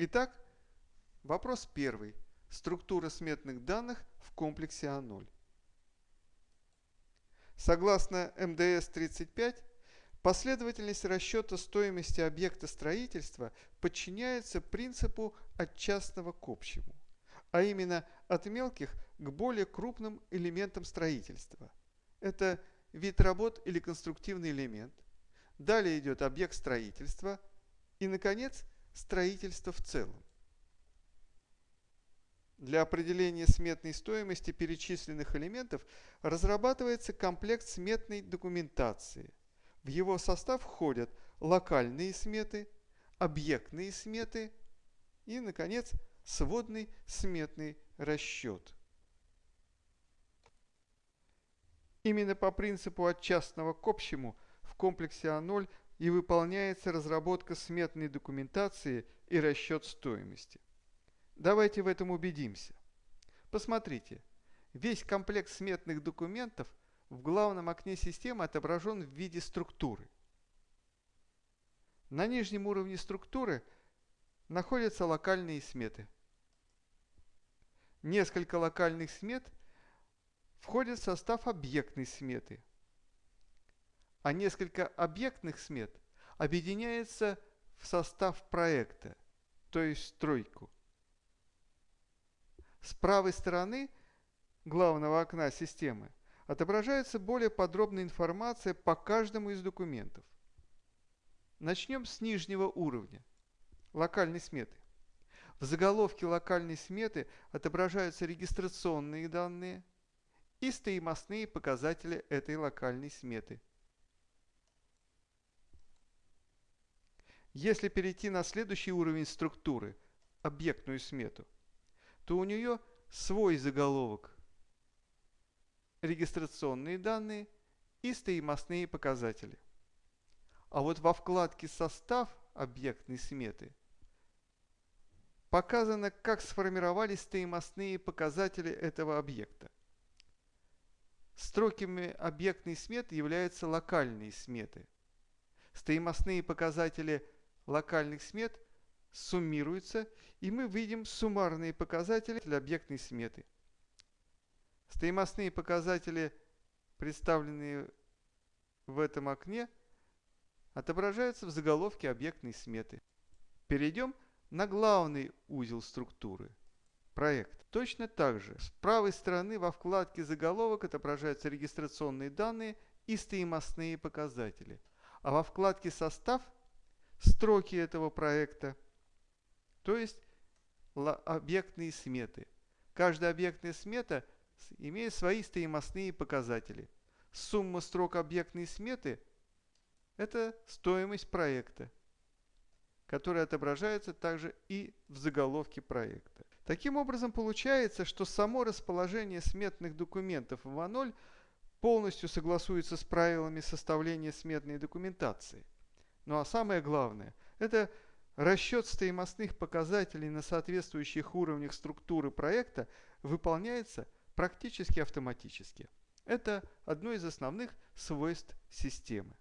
Итак, вопрос первый. Структура сметных данных в комплексе А0. Согласно МДС-35, последовательность расчета стоимости объекта строительства подчиняется принципу от частного к общему, а именно от мелких к более крупным элементам строительства. Это вид работ или конструктивный элемент. Далее идет объект строительства и, наконец, строительство в целом. Для определения сметной стоимости перечисленных элементов разрабатывается комплект сметной документации. В его состав входят локальные сметы, объектные сметы и, наконец, сводный сметный расчет. Именно по принципу от частного к общему в комплексе А0 и выполняется разработка сметной документации и расчет стоимости. Давайте в этом убедимся. Посмотрите, весь комплект сметных документов в главном окне системы отображен в виде структуры. На нижнем уровне структуры находятся локальные сметы. Несколько локальных смет входят в состав объектной сметы, а несколько объектных смет объединяются в состав проекта, то есть стройку. С правой стороны главного окна системы отображается более подробная информация по каждому из документов. Начнем с нижнего уровня – локальной сметы. В заголовке локальной сметы отображаются регистрационные данные и стоимостные показатели этой локальной сметы. Если перейти на следующий уровень структуры – объектную смету – то у нее свой заголовок, регистрационные данные и стоимостные показатели. А вот во вкладке «Состав» объектной сметы показано, как сформировались стоимостные показатели этого объекта. Строками объектной сметы являются локальные сметы. Стоимостные показатели локальных смет суммируются, и мы видим суммарные показатели для объектной сметы. Стоимостные показатели, представленные в этом окне, отображаются в заголовке объектной сметы. Перейдем на главный узел структуры – проект. Точно так же с правой стороны во вкладке «Заголовок» отображаются регистрационные данные и стоимостные показатели, а во вкладке «Состав» – строки этого проекта – то есть объектные сметы. Каждая объектная смета имеет свои стоимостные показатели. Сумма строк объектной сметы – это стоимость проекта, которая отображается также и в заголовке проекта. Таким образом, получается, что само расположение сметных документов в А0 полностью согласуется с правилами составления сметной документации. Ну а самое главное – это – Расчет стоимостных показателей на соответствующих уровнях структуры проекта выполняется практически автоматически. Это одно из основных свойств системы.